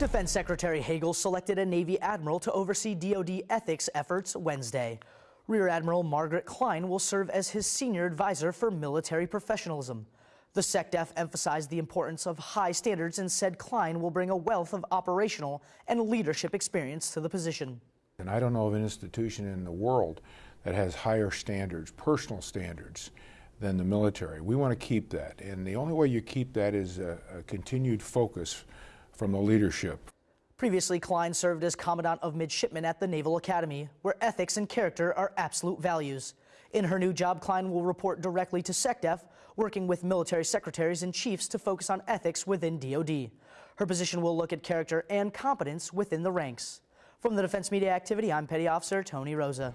Defense Secretary Hagel selected a Navy admiral to oversee DoD ethics efforts Wednesday. Rear Admiral Margaret Klein will serve as his senior advisor for military professionalism. The SecDef emphasized the importance of high standards and said Klein will bring a wealth of operational and leadership experience to the position. And I don't know of an institution in the world that has higher standards, personal standards, than the military. We want to keep that. And the only way you keep that is a, a continued focus from the leadership. Previously, Klein served as Commandant of Midshipmen at the Naval Academy, where ethics and character are absolute values. In her new job, Klein will report directly to SecDef, working with military secretaries and chiefs to focus on ethics within DoD. Her position will look at character and competence within the ranks. From the Defense Media Activity, I'm Petty Officer Tony Rosa.